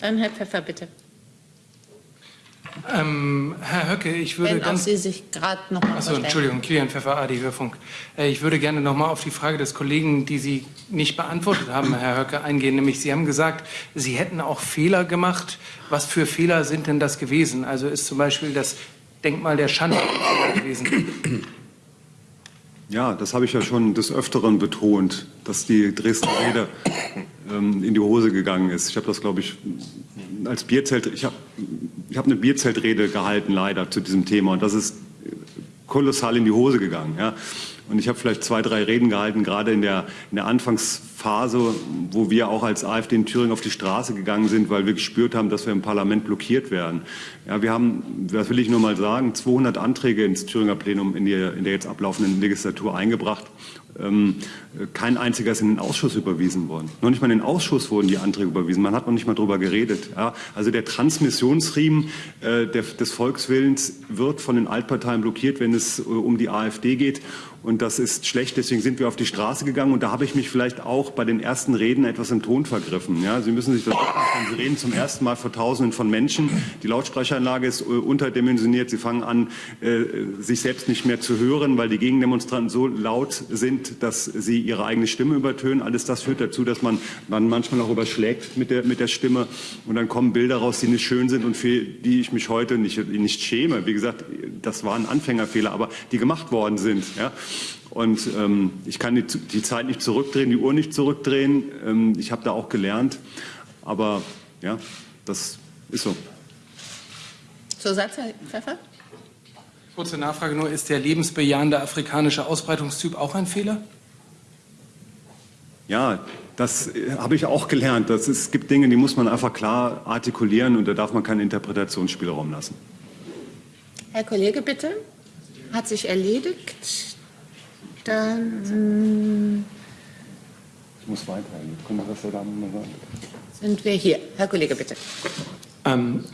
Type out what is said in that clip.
Dann Herr Pfeffer, bitte. Ähm, Herr Höcke, ich würde Wenn ganz... Sie sich gerade noch mal Achso. Entschuldigung, Kilian Pfeffer, AD Hörfunk. Äh, Ich würde gerne noch mal auf die Frage des Kollegen, die Sie nicht beantwortet haben, Herr Höcke, eingehen. Nämlich, Sie haben gesagt, Sie hätten auch Fehler gemacht. Was für Fehler sind denn das gewesen? Also ist zum Beispiel das Denkmal der Schande gewesen? Ja, das habe ich ja schon des Öfteren betont, dass die Dresdner Rede ähm, in die Hose gegangen ist. Ich habe das, glaube ich, als Bierzelt, ich habe ich habe eine Bierzeltrede gehalten, leider, zu diesem Thema. Und das ist kolossal in die Hose gegangen. Ja. Und ich habe vielleicht zwei, drei Reden gehalten, gerade in der, in der Anfangsphase, wo wir auch als AfD in Thüringen auf die Straße gegangen sind, weil wir gespürt haben, dass wir im Parlament blockiert werden. Ja, wir haben, das will ich nur mal sagen, 200 Anträge ins Thüringer Plenum in, die, in der jetzt ablaufenden Legislatur eingebracht. Ähm, kein einziger ist in den Ausschuss überwiesen worden. Noch nicht mal in den Ausschuss wurden die Anträge überwiesen. Man hat noch nicht mal darüber geredet. Ja, also der Transmissionsriemen äh, der, des Volkswillens wird von den Altparteien blockiert, wenn es äh, um die AfD geht. Und das ist schlecht. Deswegen sind wir auf die Straße gegangen. Und da habe ich mich vielleicht auch bei den ersten Reden etwas im Ton vergriffen. Ja, Sie müssen sich das vorstellen. Sie reden zum ersten Mal vor Tausenden von Menschen. Die Lautsprecheranlage ist äh, unterdimensioniert. Sie fangen an, äh, sich selbst nicht mehr zu hören, weil die Gegendemonstranten so laut sind, dass sie ihre eigene Stimme übertönen. Alles das führt dazu, dass man, man manchmal auch überschlägt mit der, mit der Stimme. Und dann kommen Bilder raus, die nicht schön sind und für die ich mich heute nicht, nicht schäme. Wie gesagt, das waren Anfängerfehler, aber die gemacht worden sind. Ja. Und ähm, ich kann die, die Zeit nicht zurückdrehen, die Uhr nicht zurückdrehen. Ähm, ich habe da auch gelernt. Aber ja, das ist so. Zusatz, Herr Pfeffer? Kurze Nachfrage nur, ist der lebensbejahende afrikanische Ausbreitungstyp auch ein Fehler? Ja, das äh, habe ich auch gelernt. Das ist, es gibt Dinge, die muss man einfach klar artikulieren und da darf man keinen Interpretationsspielraum lassen. Herr Kollege, bitte. Hat sich erledigt. Dann Ich muss weiter. Können wir das da mal sagen? sind wir hier. Herr Kollege, bitte. Ähm,